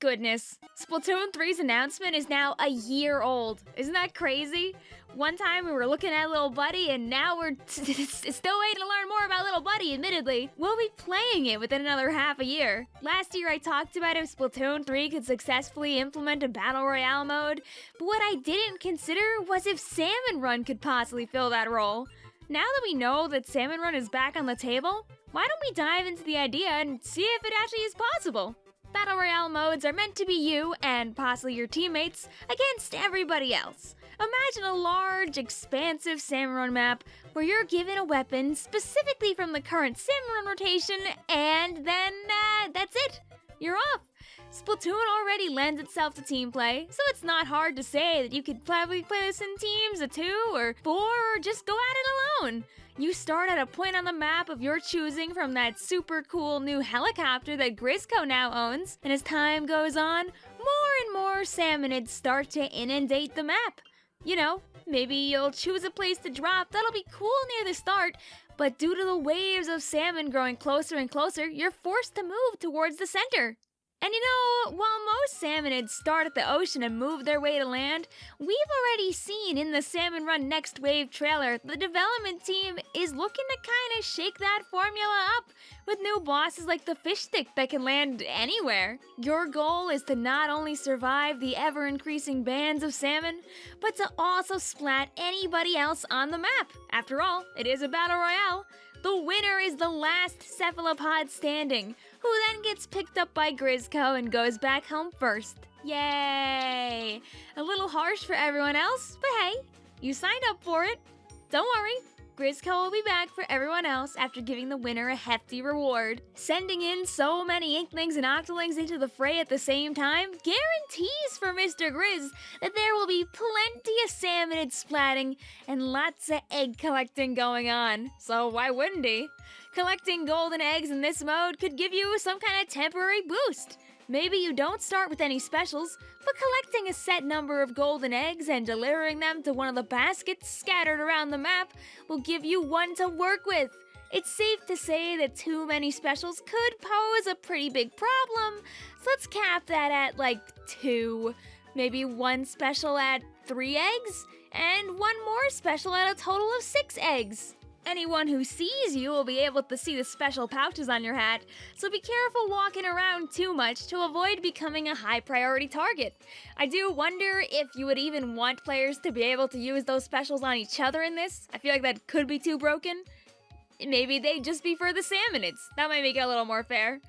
goodness. Splatoon 3's announcement is now a year old. Isn't that crazy? One time we were looking at Little Buddy, and now we're still waiting to learn more about Little Buddy, admittedly. We'll be playing it within another half a year. Last year I talked about if Splatoon 3 could successfully implement a Battle Royale mode, but what I didn't consider was if Salmon Run could possibly fill that role. Now that we know that Salmon Run is back on the table, why don't we dive into the idea and see if it actually is possible? Battle Royale modes are meant to be you, and possibly your teammates, against everybody else. Imagine a large, expansive Salmon Run map where you're given a weapon specifically from the current Salmon Run rotation, and then uh, that's it. You're off. Splatoon already lends itself to team play, so it's not hard to say that you could probably play this in teams of two or four or just go at it alone. You start at a point on the map of your choosing from that super cool new helicopter that Grizzco now owns, and as time goes on, more and more salmonids start to inundate the map. You know, maybe you'll choose a place to drop that'll be cool near the start, but due to the waves of salmon growing closer and closer, you're forced to move towards the center. And you know, while most salmonids start at the ocean and move their way to land, we've already seen in the Salmon Run Next Wave trailer the development team is looking to kind of shake that formula up with new bosses like the fish stick that can land anywhere. Your goal is to not only survive the ever increasing bands of salmon, but to also splat anybody else on the map. After all, it is a battle royale. The winner is the last cephalopod standing, who then gets picked up by Grizzco and goes back home first. Yay! A little harsh for everyone else, but hey, you signed up for it. Don't worry, Grizzco will be back for everyone else after giving the winner a hefty reward. Sending in so many Inklings and Octolings into the fray at the same time guarantees for Mr. Grizz that there will be plenty of salmonid splatting and lots of egg collecting going on. So why wouldn't he? Collecting golden eggs in this mode could give you some kind of temporary boost. Maybe you don't start with any specials, but collecting a set number of golden eggs and delivering them to one of the baskets scattered around the map will give you one to work with. It's safe to say that too many specials could pose a pretty big problem, so let's cap that at like two. Maybe one special at three eggs, and one more special at a total of six eggs. Anyone who sees you will be able to see the special pouches on your hat, so be careful walking around too much to avoid becoming a high priority target. I do wonder if you would even want players to be able to use those specials on each other in this. I feel like that could be too broken. Maybe they'd just be for the salmonids. That might make it a little more fair.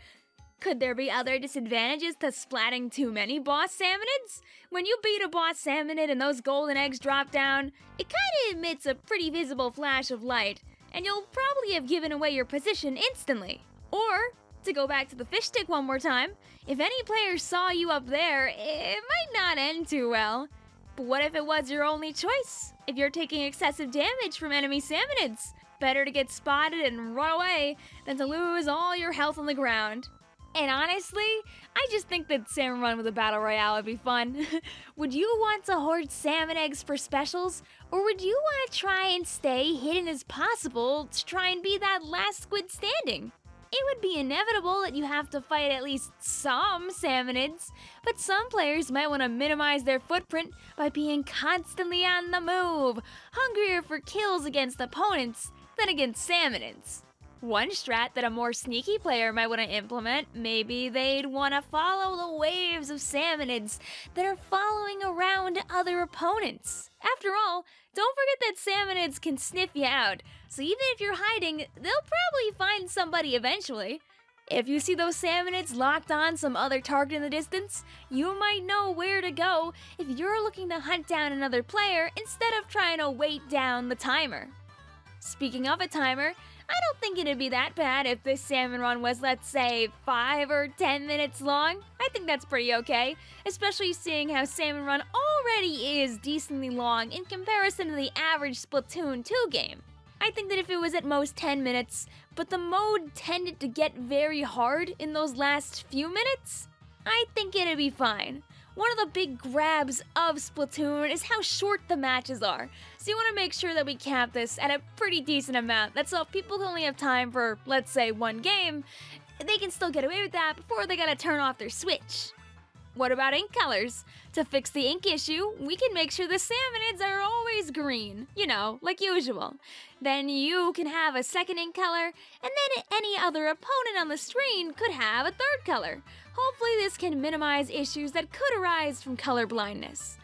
Could there be other disadvantages to splatting too many boss salmonids? When you beat a boss salmonid and those golden eggs drop down, it kinda emits a pretty visible flash of light, and you'll probably have given away your position instantly. Or, to go back to the fish stick one more time, if any player saw you up there, it might not end too well. But what if it was your only choice? If you're taking excessive damage from enemy salmonids? Better to get spotted and run away than to lose all your health on the ground. And honestly, I just think that Salmon Run with a Battle Royale would be fun. would you want to hoard salmon eggs for specials? Or would you want to try and stay hidden as possible to try and be that last squid standing? It would be inevitable that you have to fight at least some salmonids, but some players might want to minimize their footprint by being constantly on the move, hungrier for kills against opponents than against salmonids. One strat that a more sneaky player might want to implement, maybe they'd want to follow the waves of salmonids that are following around other opponents. After all, don't forget that salmonids can sniff you out, so even if you're hiding, they'll probably find somebody eventually. If you see those salmonids locked on some other target in the distance, you might know where to go if you're looking to hunt down another player instead of trying to wait down the timer. Speaking of a timer, I don't think it'd be that bad if this salmon run was, let's say, 5 or 10 minutes long. I think that's pretty okay, especially seeing how Salmon Run already is decently long in comparison to the average Splatoon 2 game. I think that if it was at most 10 minutes, but the mode tended to get very hard in those last few minutes, I think it'd be fine. One of the big grabs of Splatoon is how short the matches are, so you want to make sure that we cap this at a pretty decent amount. That's if people only have time for, let's say, one game, they can still get away with that before they gotta turn off their Switch. What about ink colors? To fix the ink issue, we can make sure the salmonids are always green, you know, like usual. Then you can have a second ink color, and then any other opponent on the screen could have a third color. Hopefully this can minimize issues that could arise from color blindness.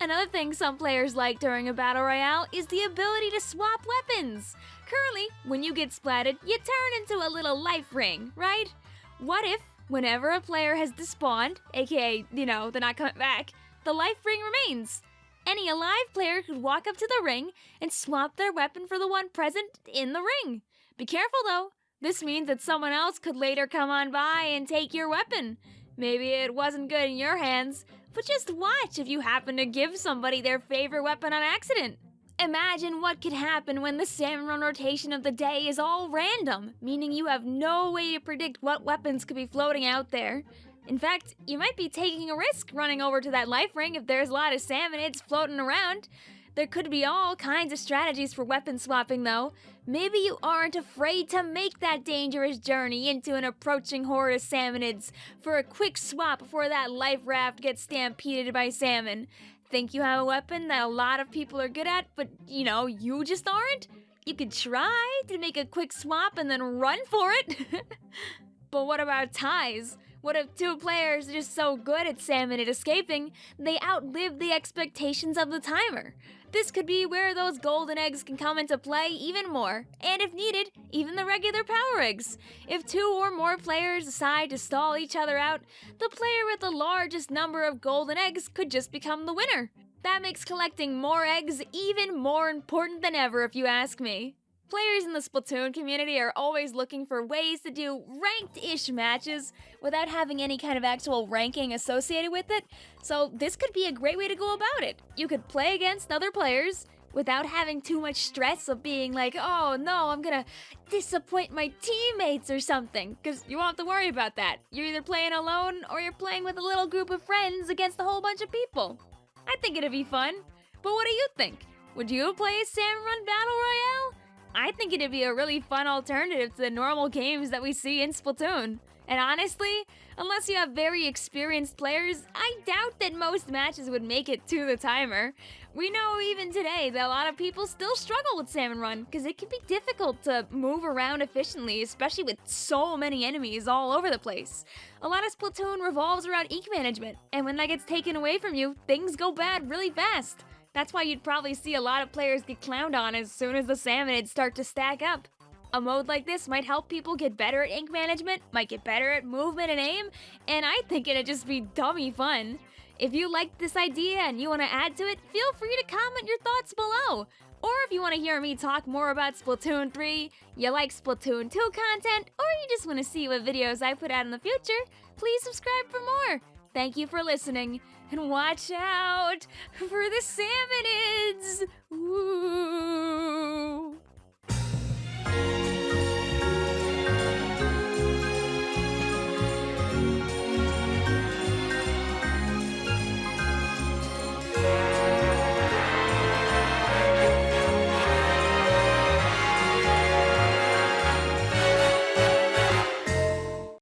Another thing some players like during a battle royale is the ability to swap weapons. Currently, when you get splatted, you turn into a little life ring, right? What if, whenever a player has despawned, aka, you know, they're not coming back, the life ring remains? Any alive player could walk up to the ring and swap their weapon for the one present in the ring. Be careful though, this means that someone else could later come on by and take your weapon. Maybe it wasn't good in your hands, but just watch if you happen to give somebody their favorite weapon on accident. Imagine what could happen when the salmon run rotation of the day is all random, meaning you have no way to predict what weapons could be floating out there. In fact, you might be taking a risk running over to that life ring if there's a lot of salmonids floating around. There could be all kinds of strategies for weapon swapping, though. Maybe you aren't afraid to make that dangerous journey into an approaching horde of salmonids for a quick swap before that life raft gets stampeded by salmon think you have a weapon that a lot of people are good at, but you know, you just aren't? You could try to make a quick swap and then run for it. but what about ties? What if two players are just so good at salmon at escaping, they outlive the expectations of the timer? This could be where those golden eggs can come into play even more, and if needed, even the regular power eggs. If two or more players decide to stall each other out, the player with the largest number of golden eggs could just become the winner. That makes collecting more eggs even more important than ever if you ask me. Players in the Splatoon community are always looking for ways to do ranked-ish matches without having any kind of actual ranking associated with it, so this could be a great way to go about it. You could play against other players without having too much stress of being like, oh no, I'm gonna disappoint my teammates or something, because you won't have to worry about that. You're either playing alone or you're playing with a little group of friends against a whole bunch of people. I think it'd be fun. But what do you think? Would you play a Run Battle Royale? I think it'd be a really fun alternative to the normal games that we see in Splatoon. And honestly, unless you have very experienced players, I doubt that most matches would make it to the timer. We know even today that a lot of people still struggle with Salmon Run because it can be difficult to move around efficiently, especially with so many enemies all over the place. A lot of Splatoon revolves around ink management, and when that gets taken away from you, things go bad really fast. That's why you'd probably see a lot of players get clowned on as soon as the salmonids start to stack up. A mode like this might help people get better at ink management, might get better at movement and aim, and I think it'd just be dummy fun. If you liked this idea and you want to add to it, feel free to comment your thoughts below. Or if you want to hear me talk more about Splatoon 3, you like Splatoon 2 content, or you just want to see what videos I put out in the future, please subscribe for more. Thank you for listening, and watch out for the salmonids! Ooh.